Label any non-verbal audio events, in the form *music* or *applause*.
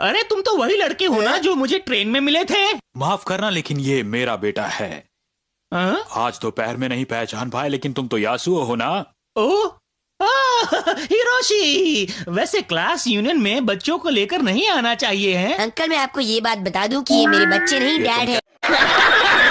अरे तुम तो वही लड़के हो ना जो मुझे ट्रेन में मिले थे। माफ़ करना लेकिन ये मेरा बेटा है। आ? आज तो दोपहर में नहीं पहचान पाए लेकिन तुम तो यासुओ हो ना? ओ? *laughs* हिरोशी वैसे क्लास यूनियन में बच्चों को लेकर नहीं आना चाहिए है? अंकल मैं आपको ये बात बता दूँ कि ये मेरे बच्चे नहीं डैड है। *laughs*